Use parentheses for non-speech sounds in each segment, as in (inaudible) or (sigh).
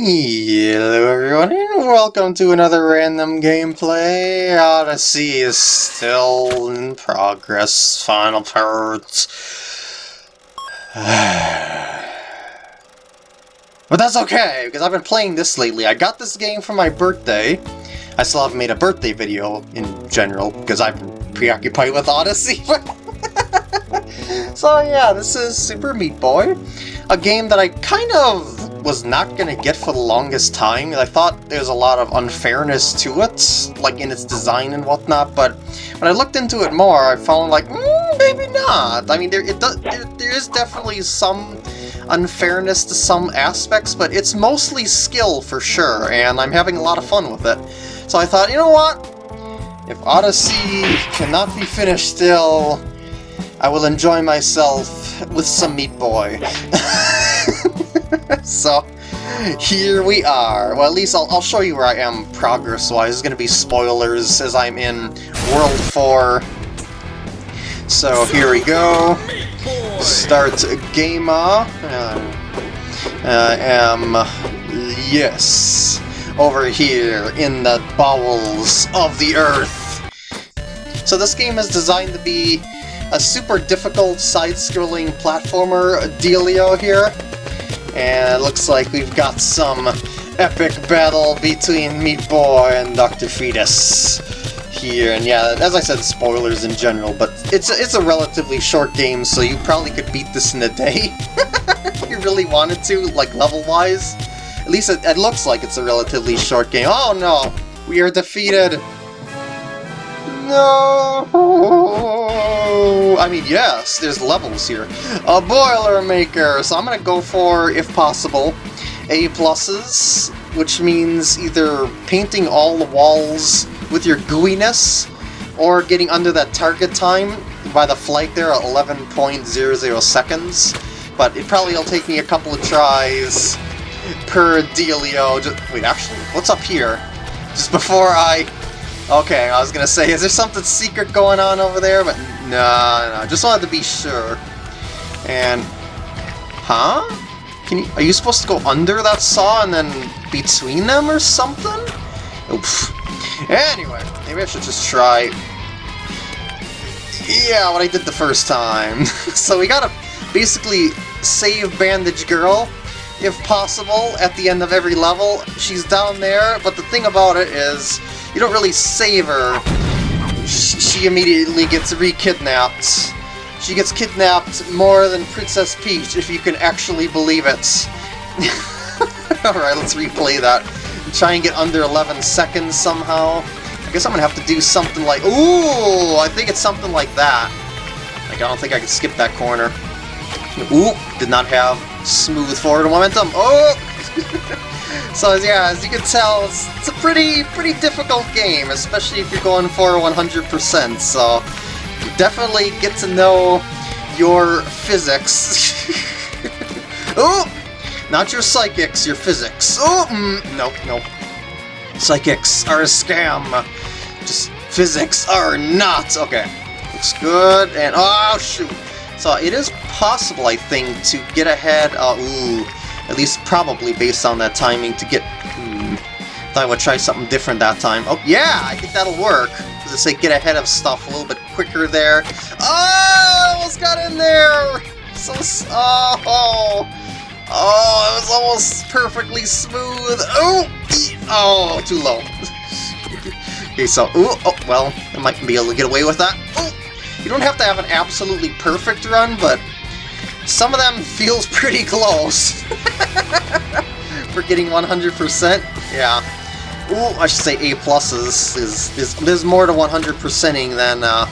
Hello everyone and welcome to another random gameplay. Odyssey is still in progress, final parts. (sighs) but that's okay, because I've been playing this lately. I got this game for my birthday. I still haven't made a birthday video in general, because I've been preoccupied with Odyssey. (laughs) so yeah, this is Super Meat Boy. A game that I kind of was not gonna get for the longest time. I thought there was a lot of unfairness to it, like in its design and whatnot, but when I looked into it more, I found like, mm, maybe not. I mean, there, it does, there, there is definitely some unfairness to some aspects, but it's mostly skill for sure, and I'm having a lot of fun with it. So I thought, you know what? If Odyssey cannot be finished still, I will enjoy myself with some Meat Boy. (laughs) (laughs) so, here we are. Well, at least I'll, I'll show you where I am progress-wise. There's going to be spoilers as I'm in World 4. So, here we go. Start game Uh, I am, yes, over here in the bowels of the earth. So this game is designed to be a super difficult side-scrolling platformer dealio here. And it looks like we've got some epic battle between Meat Boy and Dr. Fetus here. And yeah, as I said, spoilers in general, but it's a, it's a relatively short game, so you probably could beat this in a day. (laughs) if you really wanted to, like level-wise. At least it, it looks like it's a relatively short game. Oh no! We are defeated! No! Oh, I mean, yes, there's levels here. A Boilermaker! So I'm gonna go for, if possible, A pluses, which means either painting all the walls with your gooiness, or getting under that target time by the flight there at 11.00 seconds. But it probably will take me a couple of tries per dealio. Just, wait, actually, what's up here? Just before I Okay, I was gonna say, is there something secret going on over there? But no, no, just wanted to be sure. And, huh? You, are you supposed to go under that saw and then between them or something? Oof. Anyway, maybe I should just try... Yeah, what I did the first time. (laughs) so we gotta basically save Bandage Girl, if possible, at the end of every level. She's down there, but the thing about it is you don't really save her. She immediately gets re-kidnapped. She gets kidnapped more than Princess Peach, if you can actually believe it. (laughs) Alright, let's replay that. Try and get under 11 seconds somehow. I guess I'm gonna have to do something like... Ooh! I think it's something like that. Like, I don't think I can skip that corner. Ooh! Did not have smooth forward momentum. Oh! (laughs) So yeah, as you can tell, it's, it's, a pretty pretty difficult game, especially if you're going for 100%, so you definitely get to know your physics. (laughs) oh! Not your psychics, your physics. Oh! Mm, nope, nope. Psychics are a scam. Just physics are not. Okay. Looks good, and oh shoot! So it is possible, I think, to get ahead, uh, ooh, at least probably based on that timing to get... Hmm, thought I would try something different that time. Oh, yeah! I think that'll work. Does it say get ahead of stuff a little bit quicker there? Oh! almost got in there! So... Oh! Oh, it was almost perfectly smooth. Oh! Oh, too low. (laughs) okay, so... Ooh, oh, well, I might be able to get away with that. Oh! You don't have to have an absolutely perfect run, but some of them feels pretty close. (laughs) For getting 100%, yeah. Ooh, I should say A pluses is, is there's more to 100%ing than uh,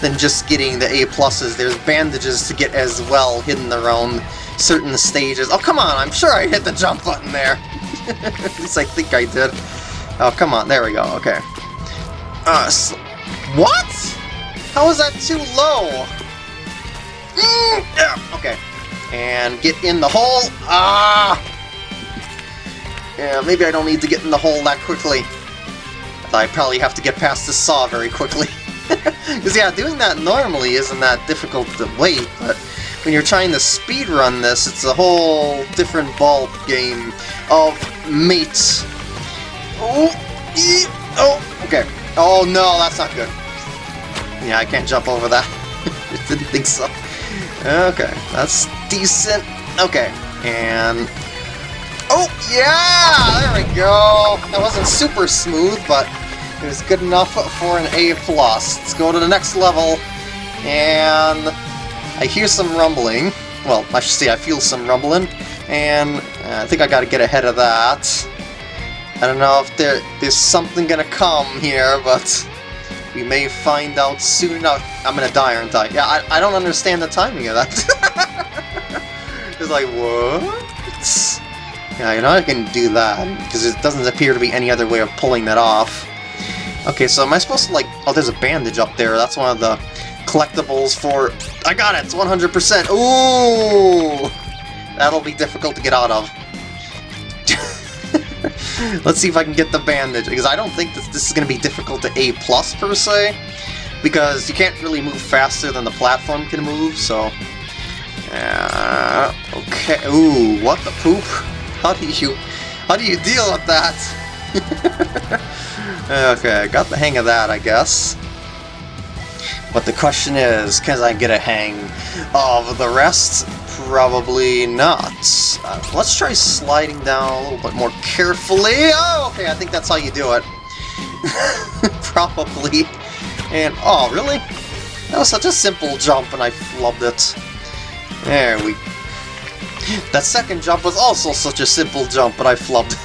than just getting the A pluses. There's bandages to get as well hidden around certain stages. Oh come on, I'm sure I hit the jump button there. (laughs) At least I think I did. Oh come on, there we go. Okay. Uh, what? How is that too low? Mm. And get in the hole. Ah! Yeah, maybe I don't need to get in the hole that quickly. I probably have to get past this saw very quickly. (laughs) Because yeah, doing that normally isn't that difficult to wait, but when you're trying to speed run this, it's a whole different ball game of mates. Oh, oh, okay. Oh no, that's not good. Yeah, I can't jump over that. (laughs) Didn't think so. Okay, that's decent. Okay, and... Oh, yeah! There we go! That wasn't super smooth, but it was good enough for an A+. plus. Let's go to the next level, and I hear some rumbling. Well, I should say I feel some rumbling, and uh, I think I gotta get ahead of that. I don't know if there, there's something gonna come here, but we may find out soon enough. I'm gonna die, aren't I? Yeah, I, I don't understand the timing of that. (laughs) it's like, what? Yeah, you know I can do that, because it doesn't appear to be any other way of pulling that off. Okay, so am I supposed to, like... Oh, there's a bandage up there. That's one of the collectibles for... I got it! It's 100%! Ooh! That'll be difficult to get out of. (laughs) Let's see if I can get the bandage, because I don't think this, this is going to be difficult to A+, plus per se, because you can't really move faster than the platform can move, so... Uh, okay, ooh, what the poop? (laughs) How do you... How do you deal with that? (laughs) okay, I got the hang of that, I guess. But the question is, can I get a hang of the rest? Probably not. Uh, let's try sliding down a little bit more carefully. Oh, okay, I think that's how you do it. (laughs) Probably. And, oh, really? That was such a simple jump and I flubbed it. There we... That second jump was also such a simple jump, but I flubbed.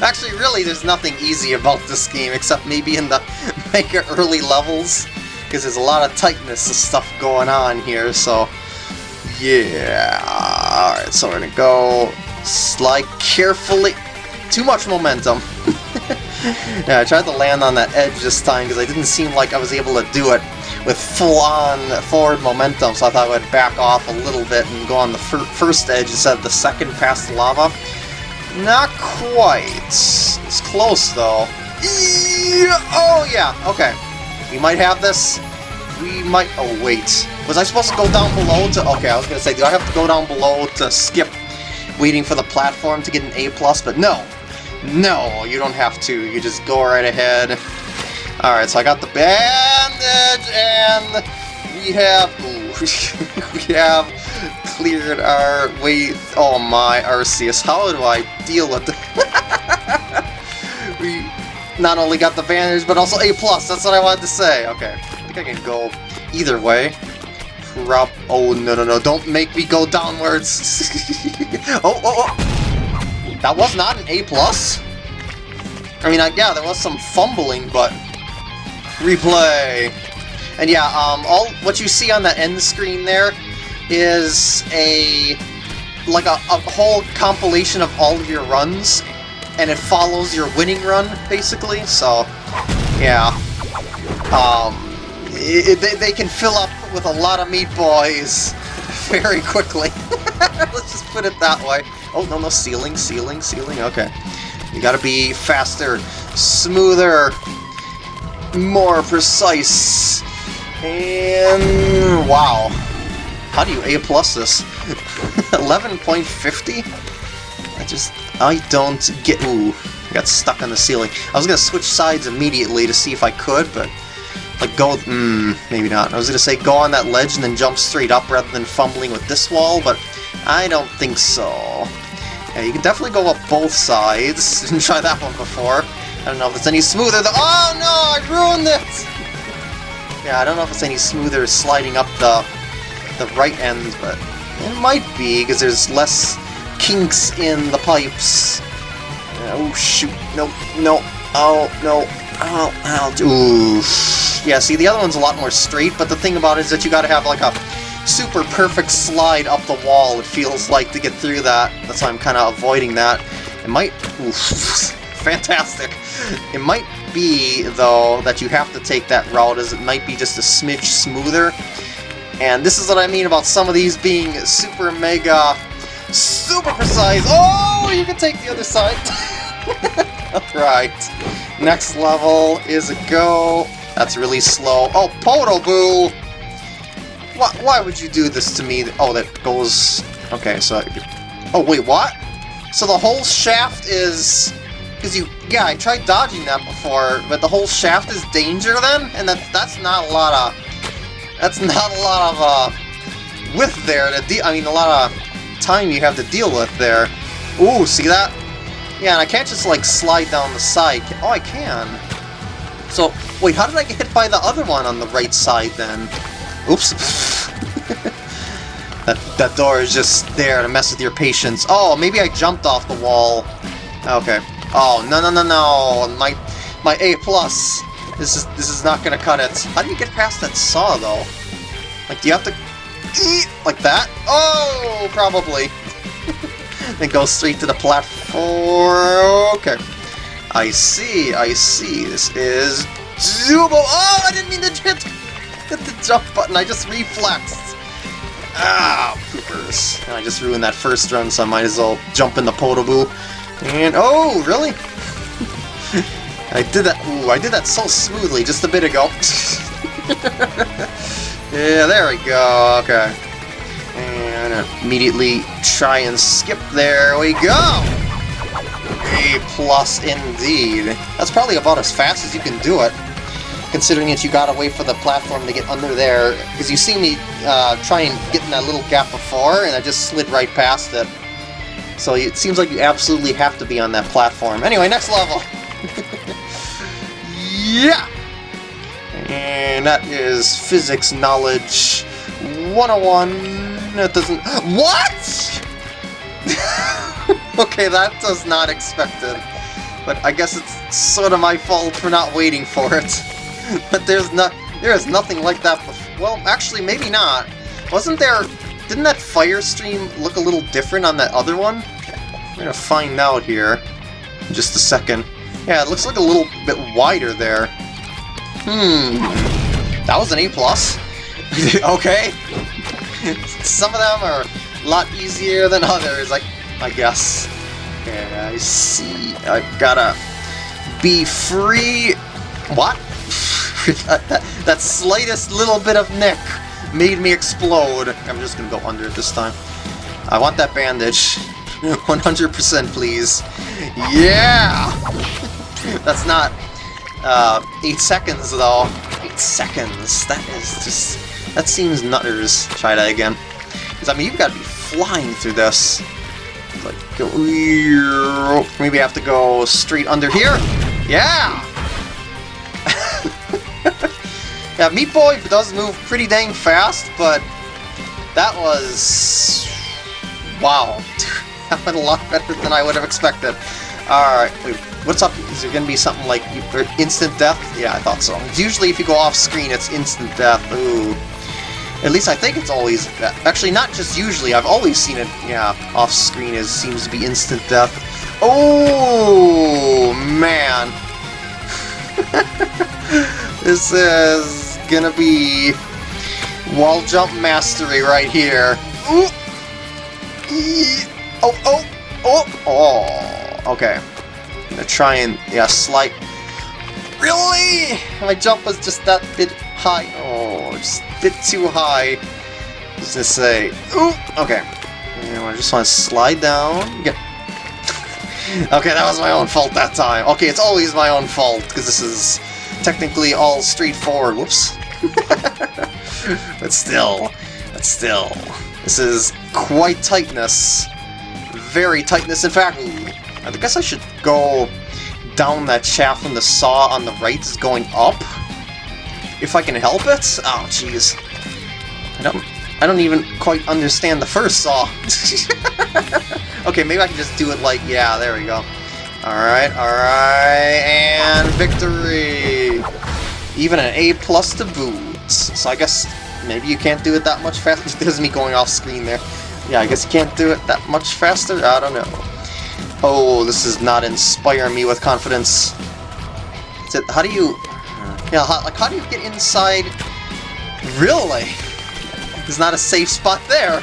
(laughs) Actually, really, there's nothing easy about this game, except maybe in the (laughs) mega early levels, because there's a lot of tightness and stuff going on here, so... Yeah... Alright, so we're gonna go... Slide carefully... Too much momentum. (laughs) yeah, I tried to land on that edge this time, because I didn't seem like I was able to do it with full-on forward momentum, so I thought I would back off a little bit and go on the fir first edge instead of the second past the lava. Not quite. It's close, though. Oh, yeah, okay. We might have this. We might... Oh, wait. Was I supposed to go down below to... Okay, I was going to say, do I have to go down below to skip waiting for the platform to get an A+, plus? but no. No, you don't have to. You just go right ahead. Alright, so I got the bandage, and we have... Ooh, (laughs) we have cleared our way... Oh my, Arceus, how do I deal with it? (laughs) we not only got the bandage, but also A+, plus. that's what I wanted to say. Okay, I think I can go either way. Prop... Oh, no, no, no, don't make me go downwards! (laughs) oh, oh, oh! That was not an A+. plus. I mean, yeah, there was some fumbling, but replay. And yeah, um, all what you see on the end screen there is a like a, a whole compilation of all of your runs, and it follows your winning run basically. So, yeah, um, it, they, they can fill up with a lot of Meat Boys (laughs) very quickly. (laughs) Let's just put it that way. Oh no no ceiling ceiling ceiling. Okay, you gotta be faster, smoother more precise. And wow. How do you A plus this? (laughs) 11.50? I just I don't get ooh. I got stuck on the ceiling. I was gonna switch sides immediately to see if I could, but like go hmm, maybe not. I was gonna say go on that ledge and then jump straight up rather than fumbling with this wall, but I don't think so. Yeah, you can definitely go up both sides. (laughs) Didn't try that one before. I don't know if it's any smoother Oh no, I ruined it! Yeah, I don't know if it's any smoother sliding up the the right end, but it might be, because there's less kinks in the pipes. Oh shoot, no, no, oh, no, oh, oh, ooh. Yeah, see, the other one's a lot more straight, but the thing about it is that you gotta have like a super perfect slide up the wall, it feels like, to get through that. That's why I'm kind of avoiding that. It might... Oof. Fantastic. It might be, though, that you have to take that route, as it might be just a smidge smoother. And this is what I mean about some of these being super mega, super precise. Oh, you can take the other side. (laughs) right. Next level is a go. That's really slow. Oh, Podoboo! Why, why would you do this to me? Oh, that goes... Okay, so... Oh, wait, what? So the whole shaft is... Because you... Yeah, I tried dodging that before, but the whole shaft is danger then? And that that's not a lot of... That's not a lot of, uh... Width there to deal... I mean, a lot of time you have to deal with there. Ooh, see that? Yeah, and I can't just, like, slide down the side. Oh, I can. So, wait, how did I get hit by the other one on the right side, then? Oops. (laughs) that, that door is just there to mess with your patience. Oh, maybe I jumped off the wall. Okay. Oh, no, no, no, no. My, my A+. plus. This is, this is not gonna cut it. How do you get past that saw, though? Like, do you have to... Eat like that? Oh, probably. (laughs) then go straight to the platform. Okay. I see, I see. This is Zubo. Oh, I didn't mean to hit, hit the jump button. I just reflexed. Ah, poopers. I just ruined that first run, so I might as well jump in the Podoboo. And, oh, really? (laughs) I did that, ooh, I did that so smoothly just a bit ago. (laughs) yeah, there we go, okay. And immediately try and skip, there we go! A plus indeed. That's probably about as fast as you can do it considering that you gotta wait for the platform to get under there, because you see me uh, try and get in that little gap before, and I just slid right past it. So it seems like you absolutely have to be on that platform. Anyway, next level! (laughs) yeah! And that is Physics Knowledge 101. That doesn't... (gasps) What?! (laughs) okay, that was not expected. But I guess it's sort of my fault for not waiting for it. (laughs) but there's not, there is nothing like that before. Well, actually, maybe not. Wasn't there, didn't that fire stream look a little different on that other one? I'm gonna find out here in just a second. Yeah, it looks like a little bit wider there. Hmm, that was an A+. plus. (laughs) okay. (laughs) Some of them are a lot easier than others, like I guess. Okay, I see. I've gotta be free. What? (laughs) that, that slightest little bit of nick made me explode. I'm just gonna go under it this time. I want that bandage. (laughs) 100% please. Yeah! (laughs) That's not uh, 8 seconds though. 8 seconds. That is just... That seems nutters. Try that again. Because I mean, you've got to be flying through this. Like, go... Maybe I have to go straight under here? Yeah! (laughs) yeah, Meat Boy does move pretty dang fast, but that was... Wow. That went a lot better than I would have expected. Alright, what's up? Is there gonna be something like instant death? Yeah, I thought so. Usually if you go off screen, it's instant death. Ooh. At least I think it's always... Actually, not just usually, I've always seen it, yeah, off screen it seems to be instant death. Oh, man. (laughs) this is gonna be wall jump mastery right here. Ooh. Oh, oh, oh, oh. Okay. I'm gonna try and, yeah, slight. Really? My jump was just that bit high. Oh, just a bit too high. Just to say, ooh, okay. I just want to slide down. Get (laughs) okay, that was my own fault that time. Okay, it's always my own fault, because this is technically all straightforward. Whoops. (laughs) but still, but still, this is quite tightness. Very tightness. In fact, I guess I should go down that shaft when the saw on the right is going up. If I can help it? Oh, jeez. I don't, I don't even quite understand the first saw. (laughs) okay, maybe I can just do it like, yeah, there we go. Alright, alright, and victory! Even an A plus to boot. So I guess maybe you can't do it that much faster. (laughs) There's me going off screen there. Yeah, I guess you can't do it that much faster? I don't know. Oh, this does not inspire me with confidence. Is It, how do you... Yeah, how, like, how do you get inside... Really? There's not a safe spot there. (laughs)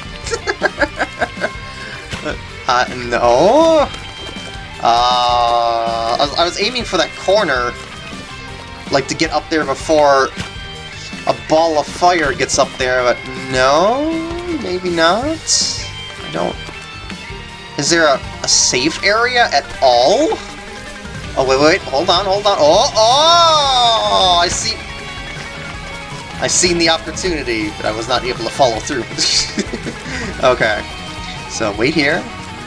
uh, no? Uh, I was, I was aiming for that corner, like to get up there before a ball of fire gets up there, but no, maybe not. I don't... Is there a, a safe area at all? Oh, wait, wait, hold on, hold on. Oh, oh! I see... I seen the opportunity, but I was not able to follow through. (laughs) okay. So, wait here.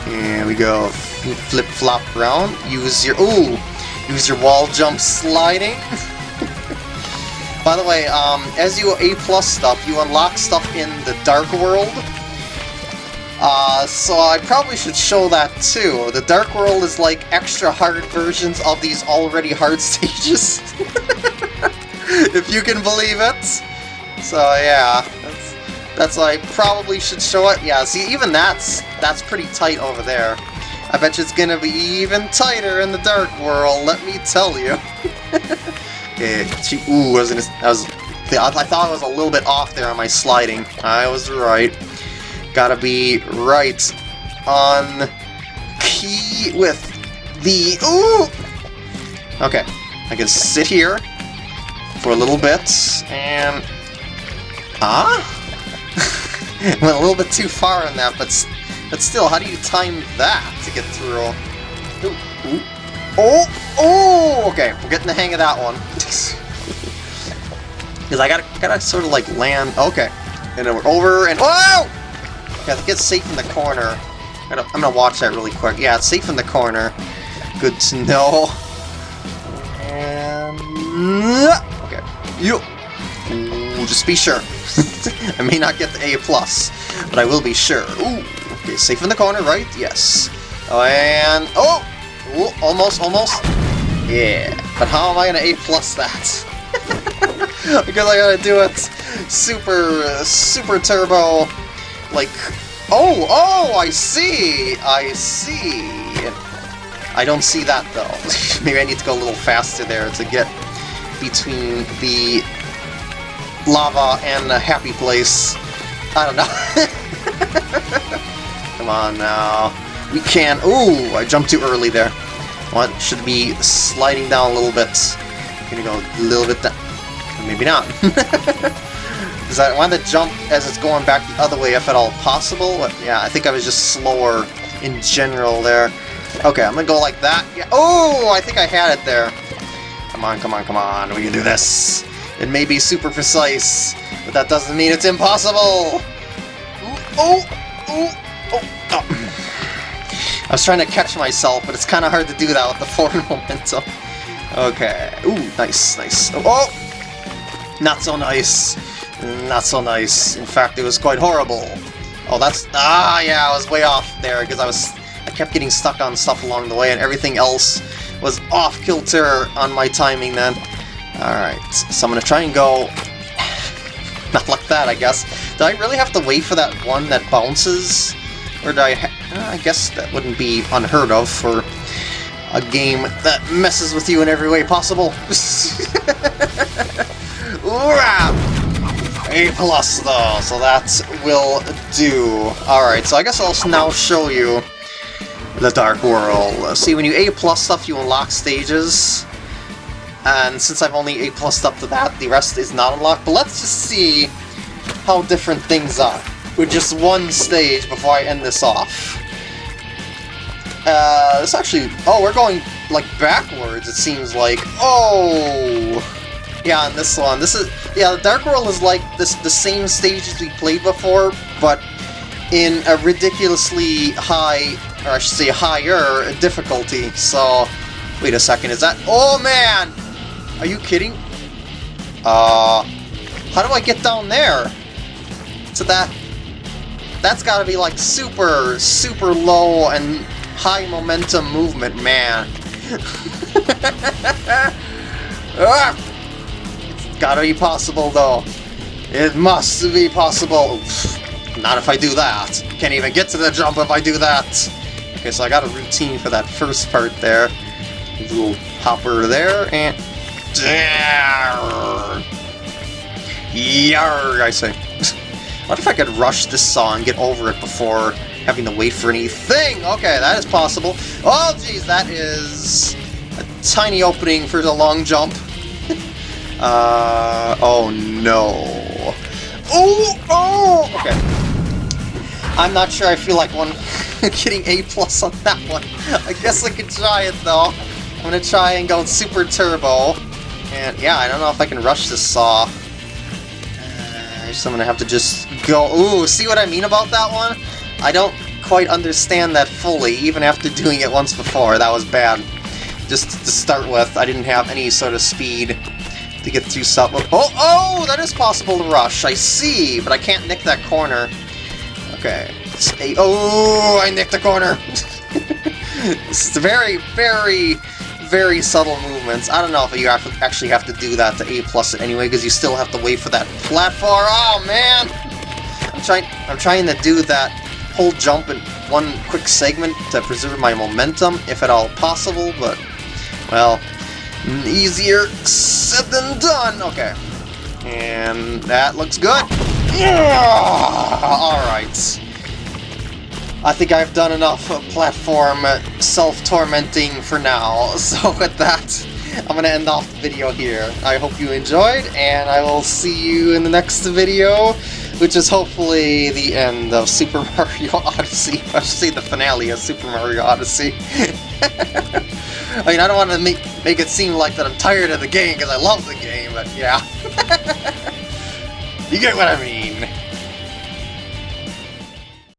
And we go flip-flop around. Use your... Ooh! Use your wall jump sliding. (laughs) By the way, um, as you A plus stuff, you unlock stuff in the Dark World. Uh, so I probably should show that too. The Dark World is like extra hard versions of these already hard (laughs) stages. (laughs) if you can believe it. So yeah, that's, that's I probably should show it. Yeah, see, even that's that's pretty tight over there. I bet you it's gonna be even tighter in the Dark World, let me tell you. (laughs) she, ooh, I was, gonna, I was I thought I was a little bit off there on my sliding. I was right. Gotta be right on key with the... Ooh! Okay, I can sit here for a little bit, and... Ah? (laughs) Went a little bit too far on that, but, but still, how do you time that to get through? Ooh, ooh. Oh! Oh! Okay, we're getting the hang of that one. (laughs) Because I gotta, gotta sort of like land... Okay. And then we're over, and... oh! I think it's safe in the corner. I'm gonna, I'm gonna watch that really quick. Yeah, it's safe in the corner. Good to know. And... Okay. You... Ooh, just be sure. (laughs) I may not get the A+, plus, but I will be sure. Ooh, okay, safe in the corner, right? Yes. Oh, and... Oh! Ooh, almost, almost. Yeah. But how am I gonna A plus that? (laughs) because I gotta do it super, super turbo, like... Oh, oh, I see! I see! I don't see that, though. (laughs) Maybe I need to go a little faster there to get between the lava and the happy place. I don't know. (laughs) Come on now. We can... Ooh, I jumped too early there. What? Should be sliding down a little bit. Gonna go a little bit down. Maybe not. Because I want to jump as it's going back the other way if at all possible. But yeah, I think I was just slower in general there. Okay, I'm gonna go like that. Yeah. Oh, I think I had it there. Come on, come on, come on. We can do this. It may be super precise, but that doesn't mean it's impossible. Oh, oh, oh, oh. I was trying to catch myself, but it's kind of hard to do that with the (laughs) forward momentum. Okay. Ooh, nice, nice. Oh, oh, not so nice. Not so nice. In fact, it was quite horrible. Oh, that's... Ah, yeah, I was way off there, because I was... I kept getting stuck on stuff along the way, and everything else was off-kilter on my timing then. Alright, so I'm gonna try and go... (sighs) Not like that, I guess. Do I really have to wait for that one that bounces? Or do I... Uh, I guess that wouldn't be unheard of for a game that messes with you in every way possible. (laughs) A plus though, so that will do. Alright, so I guess I'll now show you the Dark World. See, when you A plus stuff, you unlock stages. And since I've only A plus up to that, the rest is not unlocked. But let's just see how different things are with just one stage before I end this off. Uh, this actually... Oh, we're going, like, backwards, it seems like. Oh! Yeah, on this one. This is yeah, the Dark World is like this the same stages we played before, but in a ridiculously high, or I should say higher difficulty. So, wait a second, is that? Oh man, are you kidding? Uh, how do I get down there? So that that's got to be like super, super low and high momentum movement, man. (laughs) ah! Gotta be possible, though. It must be possible. Not if I do that. Can't even get to the jump if I do that. Okay, so I got a routine for that first part there. Little hopper there, and... Yarr, I say. What if I could rush this song, get over it before having to wait for anything? Okay, that is possible. Oh, geez, that is a tiny opening for the long jump. (laughs) Uh, oh no. Oh, oh! Okay. I'm not sure I feel like one (laughs) getting A plus on that one. I guess I could try it though. I'm gonna try and go super turbo. And yeah, I don't know if I can rush this saw. Guess I'm gonna have to just go... Ooh, see what I mean about that one? I don't quite understand that fully, even after doing it once before. That was bad. Just to start with, I didn't have any sort of speed to get through sub. Oh, oh, that is possible to rush. I see, but I can't nick that corner. Okay. A oh, I nicked the corner. (laughs) this is very, very, very subtle movements. I don't know if you actually have to do that to A plus it anyway, because you still have to wait for that platform. Oh man, I'm trying. I'm trying to do that whole jump in one quick segment to preserve my momentum, if at all possible. But well, Easier said than done! Okay. And that looks good. Yeah! Alright. I think I've done enough platform uh, self-tormenting for now, (laughs) so with that, I'm gonna end off the video here. I hope you enjoyed, and I will see you in the next video, which is hopefully the end of Super (laughs) Mario Odyssey. I should say the finale of Super Mario Odyssey. (laughs) I mean, I don't want to make, make it seem like that I'm tired of the game, because I love the game, but yeah. you get what I mean.